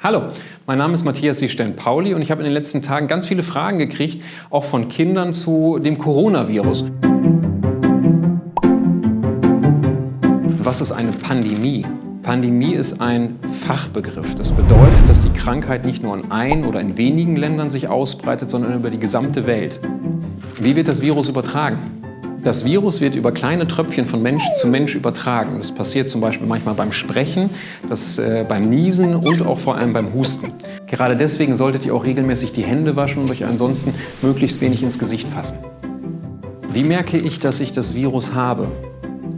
Hallo, mein Name ist Matthias Seestern-Pauli und ich habe in den letzten Tagen ganz viele Fragen gekriegt, auch von Kindern zu dem Coronavirus. Was ist eine Pandemie? Pandemie ist ein Fachbegriff. Das bedeutet, dass die Krankheit nicht nur in ein oder in wenigen Ländern sich ausbreitet, sondern über die gesamte Welt. Wie wird das Virus übertragen? Das Virus wird über kleine Tröpfchen von Mensch zu Mensch übertragen. Das passiert zum Beispiel manchmal beim Sprechen, das, äh, beim Niesen und auch vor allem beim Husten. Gerade deswegen solltet ihr auch regelmäßig die Hände waschen und euch ansonsten möglichst wenig ins Gesicht fassen. Wie merke ich, dass ich das Virus habe?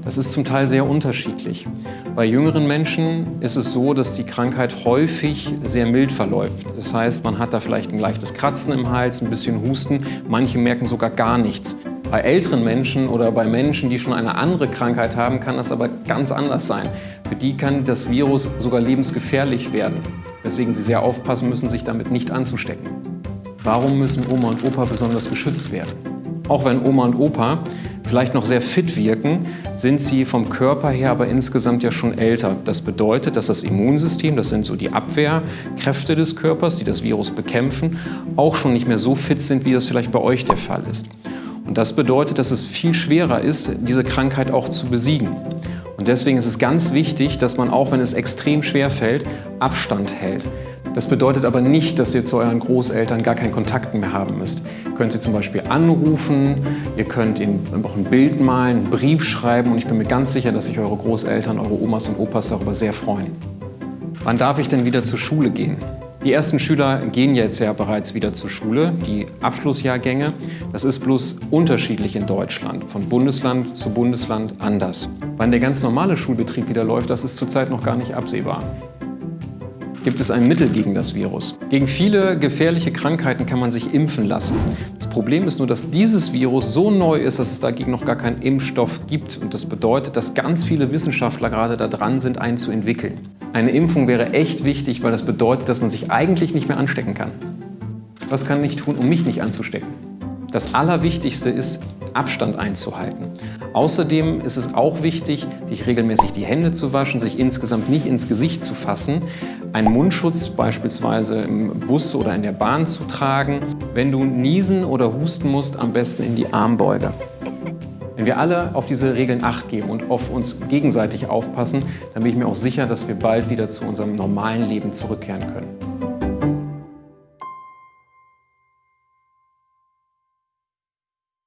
Das ist zum Teil sehr unterschiedlich. Bei jüngeren Menschen ist es so, dass die Krankheit häufig sehr mild verläuft. Das heißt, man hat da vielleicht ein leichtes Kratzen im Hals, ein bisschen Husten, manche merken sogar gar nichts. Bei älteren Menschen oder bei Menschen, die schon eine andere Krankheit haben, kann das aber ganz anders sein. Für die kann das Virus sogar lebensgefährlich werden, weswegen sie sehr aufpassen müssen, sich damit nicht anzustecken. Warum müssen Oma und Opa besonders geschützt werden? Auch wenn Oma und Opa vielleicht noch sehr fit wirken, sind sie vom Körper her aber insgesamt ja schon älter. Das bedeutet, dass das Immunsystem, das sind so die Abwehrkräfte des Körpers, die das Virus bekämpfen, auch schon nicht mehr so fit sind, wie das vielleicht bei euch der Fall ist. Und das bedeutet, dass es viel schwerer ist, diese Krankheit auch zu besiegen. Und deswegen ist es ganz wichtig, dass man auch, wenn es extrem schwer fällt, Abstand hält. Das bedeutet aber nicht, dass ihr zu euren Großeltern gar keinen Kontakt mehr haben müsst. Ihr könnt sie zum Beispiel anrufen, ihr könnt ihnen auch ein Bild malen, einen Brief schreiben und ich bin mir ganz sicher, dass sich eure Großeltern, eure Omas und Opas darüber sehr freuen. Wann darf ich denn wieder zur Schule gehen? Die ersten Schüler gehen jetzt ja bereits wieder zur Schule, die Abschlussjahrgänge. Das ist bloß unterschiedlich in Deutschland, von Bundesland zu Bundesland anders. Wann der ganz normale Schulbetrieb wieder läuft, das ist zurzeit noch gar nicht absehbar. Gibt es ein Mittel gegen das Virus? Gegen viele gefährliche Krankheiten kann man sich impfen lassen. Das Problem ist nur, dass dieses Virus so neu ist, dass es dagegen noch gar keinen Impfstoff gibt. Und das bedeutet, dass ganz viele Wissenschaftler gerade daran sind, einen zu entwickeln. Eine Impfung wäre echt wichtig, weil das bedeutet, dass man sich eigentlich nicht mehr anstecken kann. Was kann ich tun, um mich nicht anzustecken? Das Allerwichtigste ist, Abstand einzuhalten. Außerdem ist es auch wichtig, sich regelmäßig die Hände zu waschen, sich insgesamt nicht ins Gesicht zu fassen, einen Mundschutz beispielsweise im Bus oder in der Bahn zu tragen. Wenn du niesen oder husten musst, am besten in die Armbeuge. Wenn wir alle auf diese Regeln Acht geben und auf uns gegenseitig aufpassen, dann bin ich mir auch sicher, dass wir bald wieder zu unserem normalen Leben zurückkehren können.